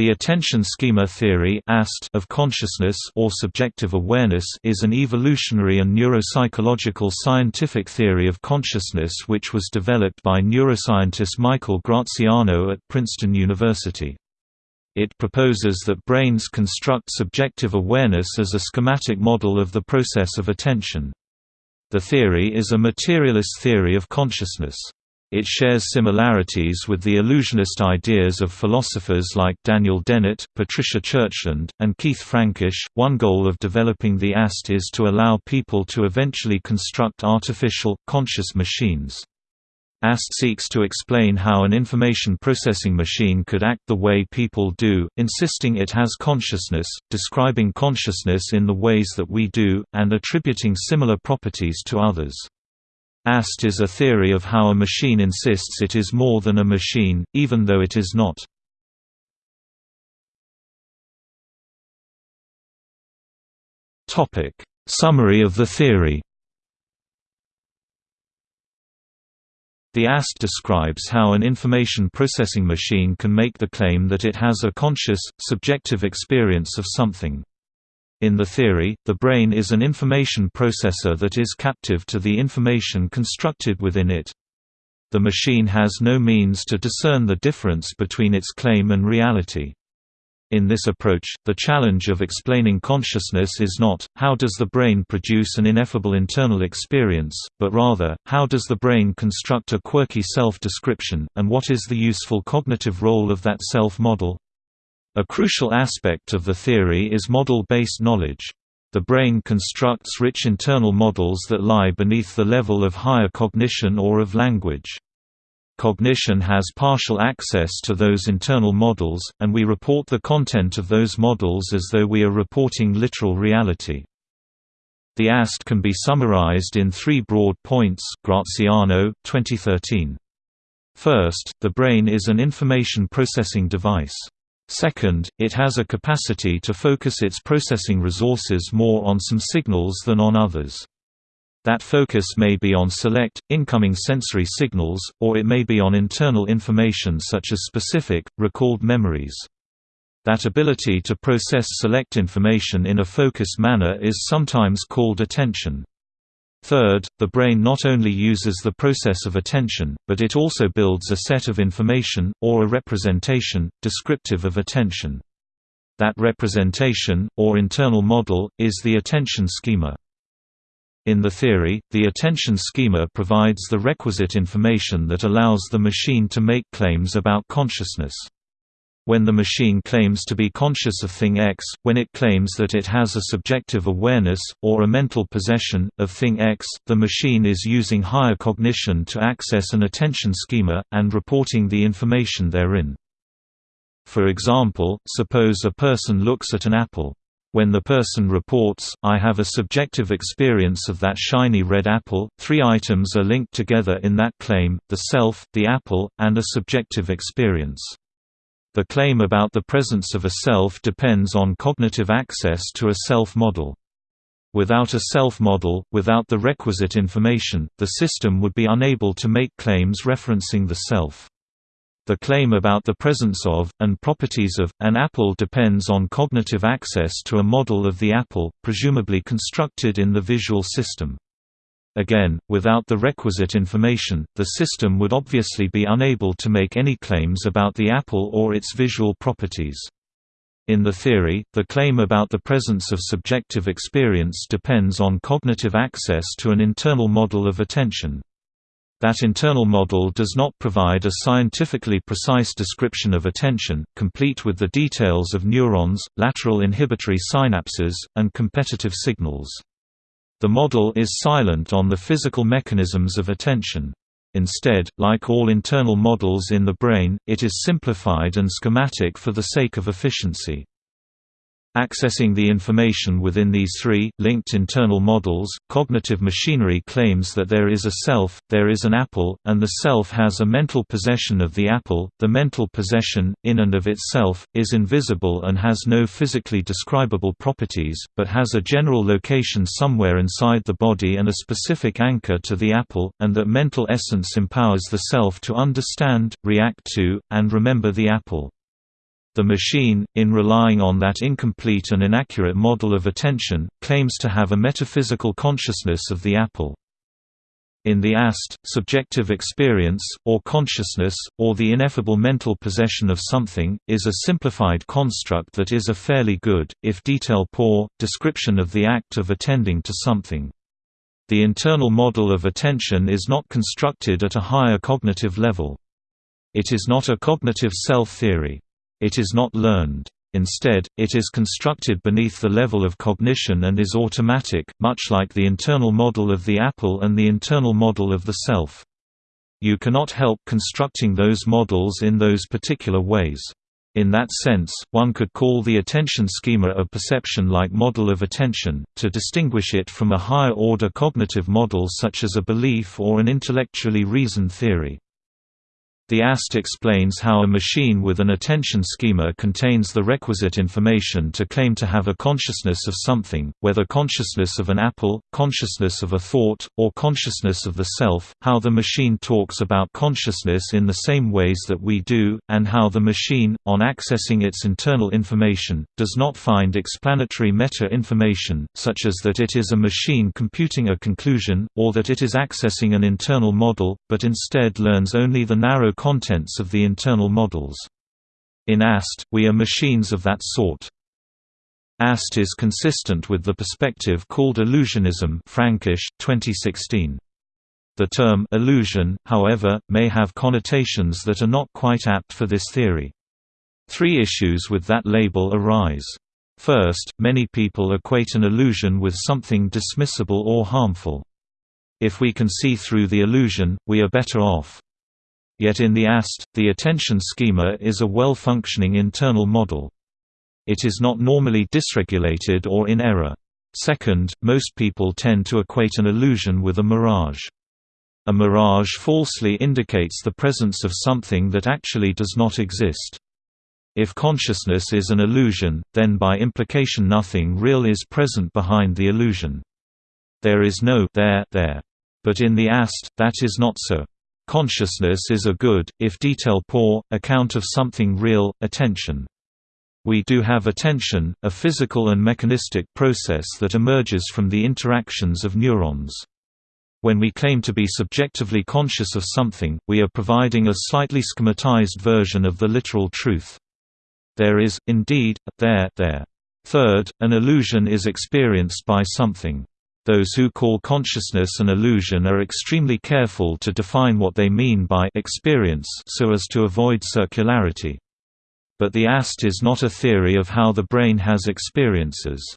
The attention schema theory of consciousness or subjective awareness is an evolutionary and neuropsychological scientific theory of consciousness which was developed by neuroscientist Michael Graziano at Princeton University. It proposes that brains construct subjective awareness as a schematic model of the process of attention. The theory is a materialist theory of consciousness. It shares similarities with the illusionist ideas of philosophers like Daniel Dennett, Patricia Churchland, and Keith Frankish. One goal of developing the AST is to allow people to eventually construct artificial, conscious machines. AST seeks to explain how an information processing machine could act the way people do, insisting it has consciousness, describing consciousness in the ways that we do, and attributing similar properties to others. AST is a theory of how a machine insists it is more than a machine, even though it is not. Summary of the theory The AST describes how an information processing machine can make the claim that it has a conscious, subjective experience of something. In the theory, the brain is an information processor that is captive to the information constructed within it. The machine has no means to discern the difference between its claim and reality. In this approach, the challenge of explaining consciousness is not, how does the brain produce an ineffable internal experience, but rather, how does the brain construct a quirky self-description, and what is the useful cognitive role of that self-model? A crucial aspect of the theory is model-based knowledge. The brain constructs rich internal models that lie beneath the level of higher cognition or of language. Cognition has partial access to those internal models, and we report the content of those models as though we are reporting literal reality. The AST can be summarized in three broad points Graziano, 2013. First, the brain is an information processing device. Second, it has a capacity to focus its processing resources more on some signals than on others. That focus may be on select, incoming sensory signals, or it may be on internal information such as specific, recalled memories. That ability to process select information in a focused manner is sometimes called attention. Third, the brain not only uses the process of attention, but it also builds a set of information, or a representation, descriptive of attention. That representation, or internal model, is the attention schema. In the theory, the attention schema provides the requisite information that allows the machine to make claims about consciousness. When the machine claims to be conscious of thing X, when it claims that it has a subjective awareness, or a mental possession, of thing X, the machine is using higher cognition to access an attention schema, and reporting the information therein. For example, suppose a person looks at an apple. When the person reports, I have a subjective experience of that shiny red apple, three items are linked together in that claim, the self, the apple, and a subjective experience. The claim about the presence of a self depends on cognitive access to a self-model. Without a self-model, without the requisite information, the system would be unable to make claims referencing the self. The claim about the presence of, and properties of, an apple depends on cognitive access to a model of the apple, presumably constructed in the visual system. Again, without the requisite information, the system would obviously be unable to make any claims about the apple or its visual properties. In the theory, the claim about the presence of subjective experience depends on cognitive access to an internal model of attention. That internal model does not provide a scientifically precise description of attention, complete with the details of neurons, lateral inhibitory synapses, and competitive signals. The model is silent on the physical mechanisms of attention. Instead, like all internal models in the brain, it is simplified and schematic for the sake of efficiency. Accessing the information within these three, linked internal models, cognitive machinery claims that there is a self, there is an apple, and the self has a mental possession of the apple. The mental possession, in and of itself, is invisible and has no physically describable properties, but has a general location somewhere inside the body and a specific anchor to the apple, and that mental essence empowers the self to understand, react to, and remember the apple. The machine, in relying on that incomplete and inaccurate model of attention, claims to have a metaphysical consciousness of the apple. In the AST, subjective experience, or consciousness, or the ineffable mental possession of something, is a simplified construct that is a fairly good, if detail-poor, description of the act of attending to something. The internal model of attention is not constructed at a higher cognitive level. It is not a cognitive self-theory. It is not learned. Instead, it is constructed beneath the level of cognition and is automatic, much like the internal model of the apple and the internal model of the self. You cannot help constructing those models in those particular ways. In that sense, one could call the attention schema a perception-like model of attention, to distinguish it from a higher-order cognitive model such as a belief or an intellectually reasoned theory. The AST explains how a machine with an attention schema contains the requisite information to claim to have a consciousness of something, whether consciousness of an apple, consciousness of a thought, or consciousness of the self, how the machine talks about consciousness in the same ways that we do, and how the machine, on accessing its internal information, does not find explanatory meta-information, such as that it is a machine computing a conclusion, or that it is accessing an internal model, but instead learns only the narrow contents of the internal models. In AST, we are machines of that sort. AST is consistent with the perspective called illusionism Frankish, 2016. The term illusion, however, may have connotations that are not quite apt for this theory. Three issues with that label arise. First, many people equate an illusion with something dismissible or harmful. If we can see through the illusion, we are better off. Yet in the AST, the attention schema is a well-functioning internal model. It is not normally dysregulated or in error. Second, most people tend to equate an illusion with a mirage. A mirage falsely indicates the presence of something that actually does not exist. If consciousness is an illusion, then by implication nothing real is present behind the illusion. There is no there there. But in the AST, that is not so. Consciousness is a good, if detail-poor, account of something real, attention. We do have attention, a physical and mechanistic process that emerges from the interactions of neurons. When we claim to be subjectively conscious of something, we are providing a slightly schematized version of the literal truth. There is, indeed, there, there. Third, an illusion is experienced by something. Those who call consciousness an illusion are extremely careful to define what they mean by experience so as to avoid circularity. But the AST is not a theory of how the brain has experiences.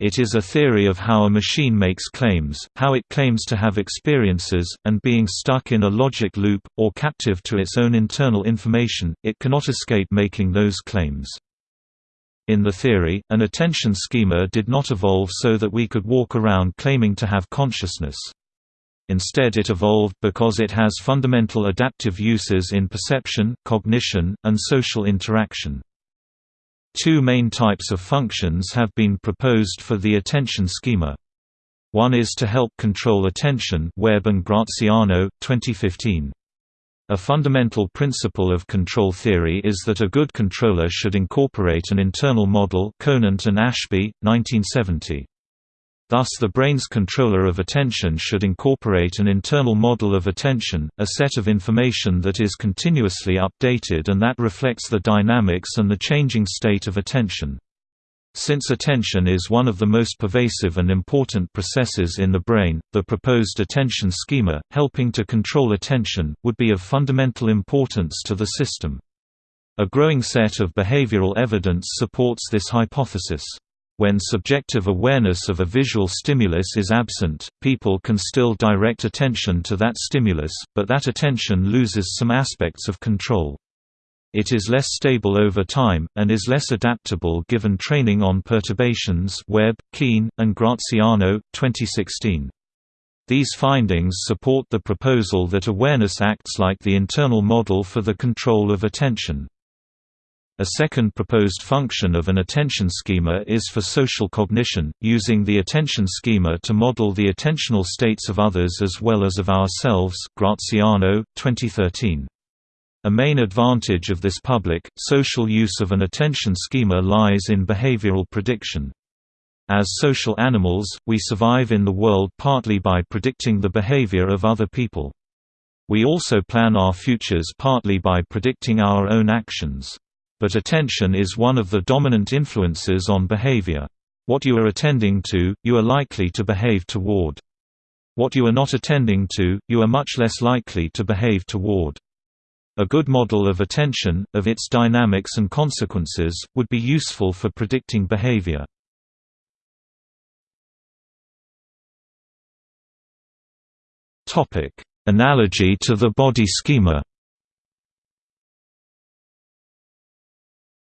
It is a theory of how a machine makes claims, how it claims to have experiences, and being stuck in a logic loop, or captive to its own internal information, it cannot escape making those claims. In the theory, an attention schema did not evolve so that we could walk around claiming to have consciousness. Instead it evolved because it has fundamental adaptive uses in perception, cognition, and social interaction. Two main types of functions have been proposed for the attention schema. One is to help control attention Webb and Graziano, 2015. A fundamental principle of control theory is that a good controller should incorporate an internal model Conant and Ashby, 1970. Thus the brain's controller of attention should incorporate an internal model of attention, a set of information that is continuously updated and that reflects the dynamics and the changing state of attention. Since attention is one of the most pervasive and important processes in the brain, the proposed attention schema, helping to control attention, would be of fundamental importance to the system. A growing set of behavioral evidence supports this hypothesis. When subjective awareness of a visual stimulus is absent, people can still direct attention to that stimulus, but that attention loses some aspects of control. It is less stable over time, and is less adaptable given training on perturbations Webb, Kean, and Graziano, 2016. These findings support the proposal that awareness acts like the internal model for the control of attention. A second proposed function of an attention schema is for social cognition, using the attention schema to model the attentional states of others as well as of ourselves Graziano, 2013. A main advantage of this public, social use of an attention schema lies in behavioral prediction. As social animals, we survive in the world partly by predicting the behavior of other people. We also plan our futures partly by predicting our own actions. But attention is one of the dominant influences on behavior. What you are attending to, you are likely to behave toward. What you are not attending to, you are much less likely to behave toward. A good model of attention, of its dynamics and consequences, would be useful for predicting behavior. Analogy to the body schema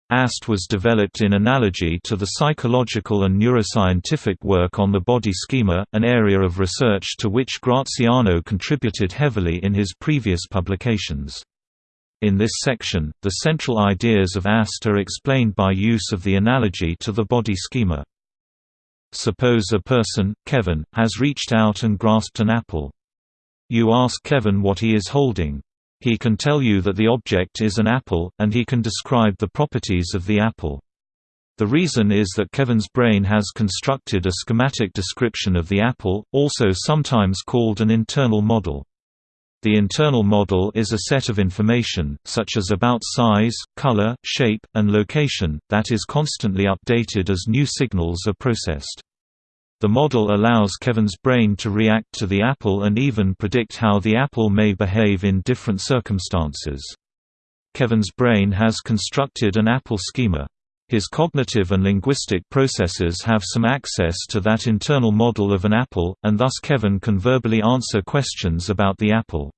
AST was developed in analogy to the psychological and neuroscientific work on the body schema, an area of research to which Graziano contributed heavily in his previous publications. In this section, the central ideas of AST are explained by use of the analogy to the body schema. Suppose a person, Kevin, has reached out and grasped an apple. You ask Kevin what he is holding. He can tell you that the object is an apple, and he can describe the properties of the apple. The reason is that Kevin's brain has constructed a schematic description of the apple, also sometimes called an internal model. The internal model is a set of information, such as about size, color, shape, and location, that is constantly updated as new signals are processed. The model allows Kevin's brain to react to the apple and even predict how the apple may behave in different circumstances. Kevin's brain has constructed an apple schema. His cognitive and linguistic processes have some access to that internal model of an apple, and thus Kevin can verbally answer questions about the apple.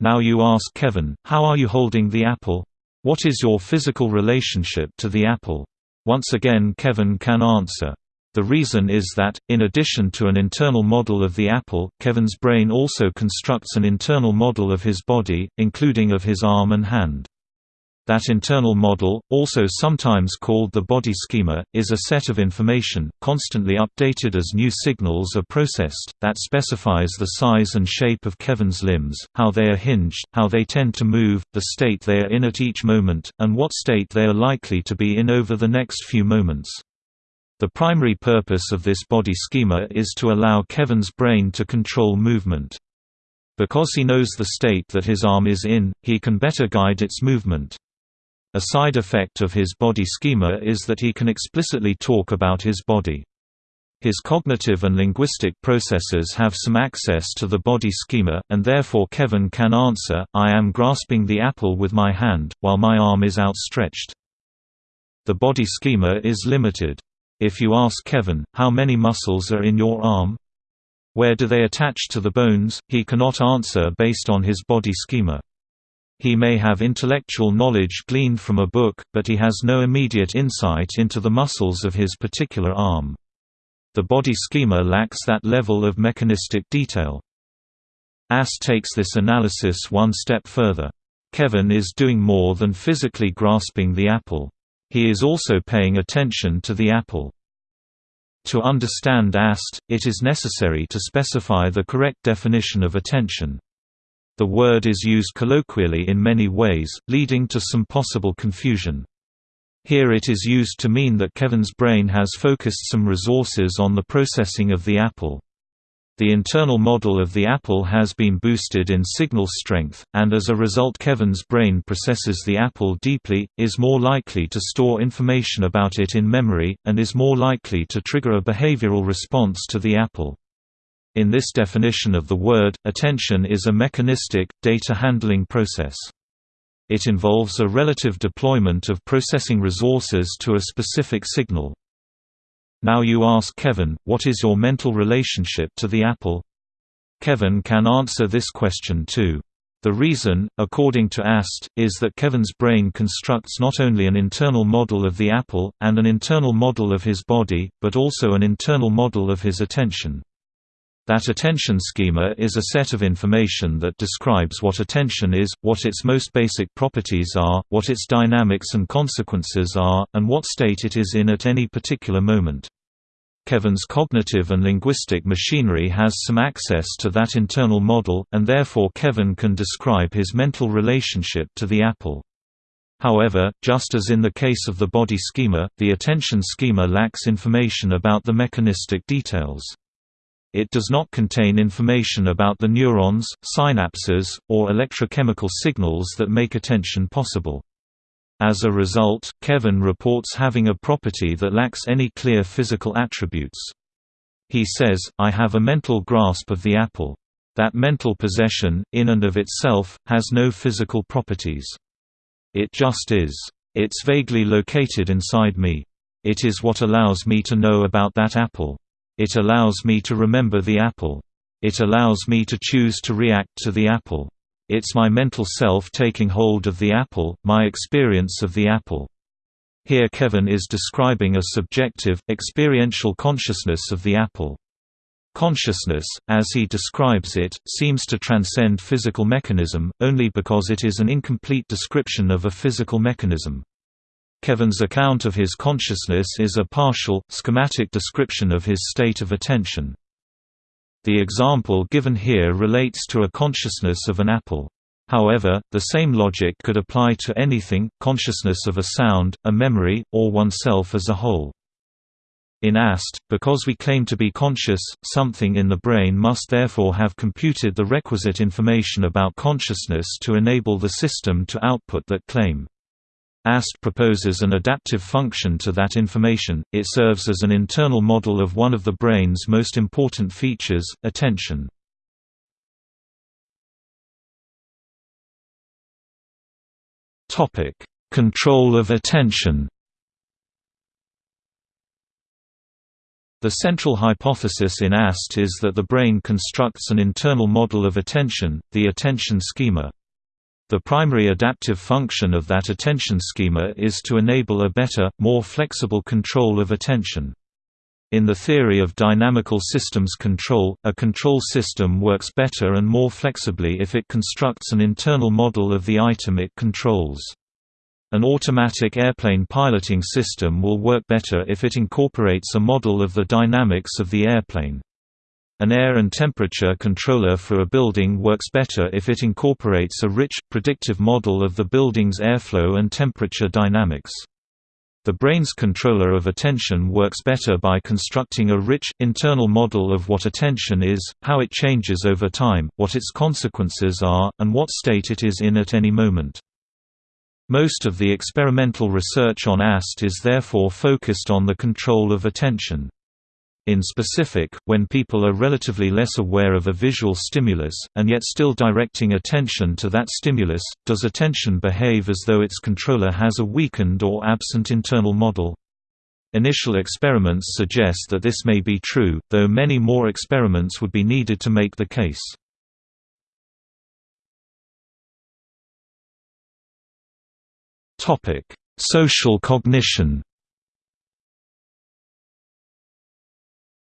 Now you ask Kevin, how are you holding the apple? What is your physical relationship to the apple? Once again Kevin can answer. The reason is that, in addition to an internal model of the apple, Kevin's brain also constructs an internal model of his body, including of his arm and hand. That internal model, also sometimes called the body schema, is a set of information, constantly updated as new signals are processed, that specifies the size and shape of Kevin's limbs, how they are hinged, how they tend to move, the state they are in at each moment, and what state they are likely to be in over the next few moments. The primary purpose of this body schema is to allow Kevin's brain to control movement. Because he knows the state that his arm is in, he can better guide its movement. A side effect of his body schema is that he can explicitly talk about his body. His cognitive and linguistic processes have some access to the body schema, and therefore Kevin can answer, I am grasping the apple with my hand, while my arm is outstretched. The body schema is limited. If you ask Kevin, how many muscles are in your arm? Where do they attach to the bones? He cannot answer based on his body schema. He may have intellectual knowledge gleaned from a book, but he has no immediate insight into the muscles of his particular arm. The body schema lacks that level of mechanistic detail. AST takes this analysis one step further. Kevin is doing more than physically grasping the apple. He is also paying attention to the apple. To understand AST, it is necessary to specify the correct definition of attention. The word is used colloquially in many ways, leading to some possible confusion. Here it is used to mean that Kevin's brain has focused some resources on the processing of the apple. The internal model of the apple has been boosted in signal strength, and as a result Kevin's brain processes the apple deeply, is more likely to store information about it in memory, and is more likely to trigger a behavioral response to the apple. In this definition of the word, attention is a mechanistic, data handling process. It involves a relative deployment of processing resources to a specific signal. Now you ask Kevin, what is your mental relationship to the apple? Kevin can answer this question too. The reason, according to AST, is that Kevin's brain constructs not only an internal model of the apple, and an internal model of his body, but also an internal model of his attention. That attention schema is a set of information that describes what attention is, what its most basic properties are, what its dynamics and consequences are, and what state it is in at any particular moment. Kevin's cognitive and linguistic machinery has some access to that internal model, and therefore Kevin can describe his mental relationship to the apple. However, just as in the case of the body schema, the attention schema lacks information about the mechanistic details. It does not contain information about the neurons, synapses, or electrochemical signals that make attention possible. As a result, Kevin reports having a property that lacks any clear physical attributes. He says, I have a mental grasp of the apple. That mental possession, in and of itself, has no physical properties. It just is. It's vaguely located inside me. It is what allows me to know about that apple. It allows me to remember the apple. It allows me to choose to react to the apple. It's my mental self taking hold of the apple, my experience of the apple. Here Kevin is describing a subjective, experiential consciousness of the apple. Consciousness, as he describes it, seems to transcend physical mechanism, only because it is an incomplete description of a physical mechanism. Kevin's account of his consciousness is a partial, schematic description of his state of attention. The example given here relates to a consciousness of an apple. However, the same logic could apply to anything, consciousness of a sound, a memory, or oneself as a whole. In AST, because we claim to be conscious, something in the brain must therefore have computed the requisite information about consciousness to enable the system to output that claim. AST proposes an adaptive function to that information, it serves as an internal model of one of the brain's most important features, attention. Control of attention The central hypothesis in AST is that the brain constructs an internal model of attention, the attention schema. The primary adaptive function of that attention schema is to enable a better, more flexible control of attention. In the theory of dynamical systems control, a control system works better and more flexibly if it constructs an internal model of the item it controls. An automatic airplane piloting system will work better if it incorporates a model of the dynamics of the airplane. An air and temperature controller for a building works better if it incorporates a rich, predictive model of the building's airflow and temperature dynamics. The brain's controller of attention works better by constructing a rich, internal model of what attention is, how it changes over time, what its consequences are, and what state it is in at any moment. Most of the experimental research on AST is therefore focused on the control of attention. In specific, when people are relatively less aware of a visual stimulus, and yet still directing attention to that stimulus, does attention behave as though its controller has a weakened or absent internal model? Initial experiments suggest that this may be true, though many more experiments would be needed to make the case. Social cognition.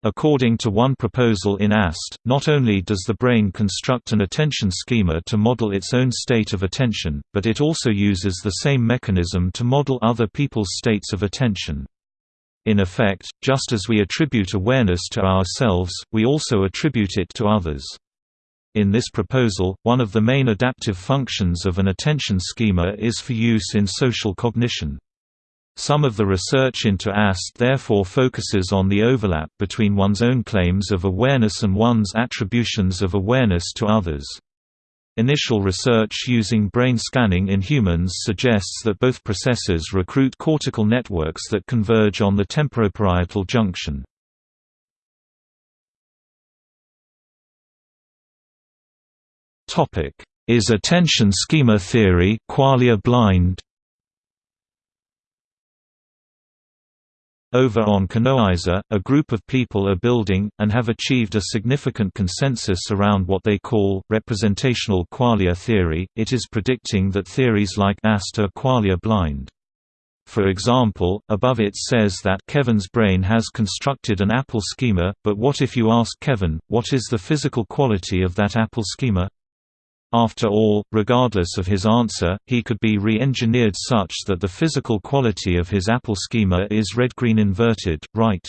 According to one proposal in AST, not only does the brain construct an attention schema to model its own state of attention, but it also uses the same mechanism to model other people's states of attention. In effect, just as we attribute awareness to ourselves, we also attribute it to others. In this proposal, one of the main adaptive functions of an attention schema is for use in social cognition. Some of the research into AST therefore focuses on the overlap between one's own claims of awareness and one's attributions of awareness to others. Initial research using brain scanning in humans suggests that both processes recruit cortical networks that converge on the temporoparietal junction. Is attention schema theory qualia blind? Over on Canonizer, a group of people are building, and have achieved a significant consensus around what they call, representational qualia theory. It is predicting that theories like AST are qualia blind. For example, above it says that Kevin's brain has constructed an apple schema, but what if you ask Kevin, what is the physical quality of that apple schema? After all, regardless of his answer, he could be re-engineered such that the physical quality of his Apple schema is red-green inverted, right?